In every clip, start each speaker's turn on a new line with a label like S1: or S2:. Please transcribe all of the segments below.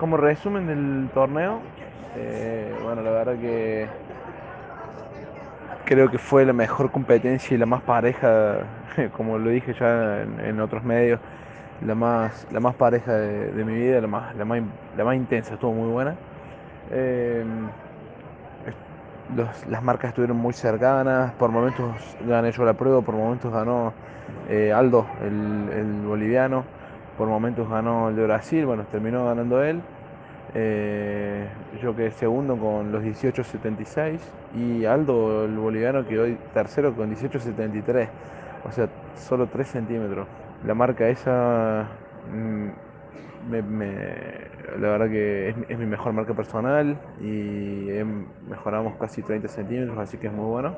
S1: Como resumen del torneo, eh, bueno, la verdad que creo que fue la mejor competencia y la más pareja, como lo dije ya en, otros medios, la más, la más pareja de, mi vida, la más, la, más, la más intensa, estuvo muy buena. Eh, las marcas estuvieron muy cercanas, por momentos gané yo la prueba, por momentos ganó eh, Aldo, el, el boliviano, por momentos ganó el de Brasil, bueno, terminó ganando él. Eh, yo quedé segundo con los 18.76 y Aldo, el boliviano, quedó tercero con 18.73, o sea, solo 3 centímetros. La marca esa, mm, me- me- la verdad que es, es mi mejor marca personal y hem- mejoramos casi 30 centímetros, así que es muy bueno.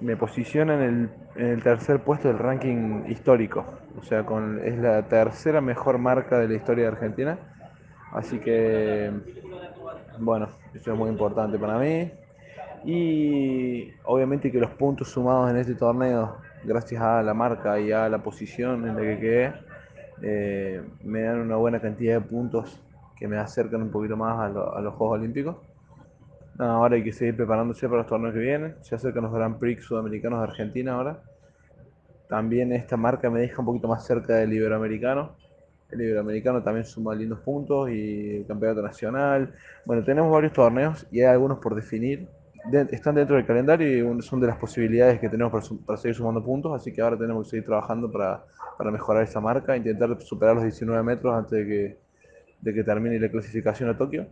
S1: Me posiciona en el, en el tercer puesto del ranking histórico, o sea, con, es la tercera mejor marca de la historia de Argentina, así que, bueno, eso es muy importante para mí. Y obviamente que los puntos sumados en este torneo, gracias a la marca y a la posición en la que quedé, eh, me dan una buena cantidad de puntos que me acercan un poquito más a, lo- a los Juegos Olímpicos. Ahora hay que seguir preparándose para los torneos que vienen. Se acercan los Grand Prix sudamericanos de Argentina ahora. También esta marca me deja un poquito más cerca del Iberoamericano. El Iberoamericano también suma lindos puntos y el Campeonato Nacional. Bueno, tenemos varios torneos y hay algunos por definir. De- están dentro del calendario y son de las posibilidades que tenemos para, para seguir sumando puntos, así que ahora tenemos que seguir trabajando para, para mejorar esa marca, intentar superar los 19 metros antes de que, de que termine la clasificación a Tokio.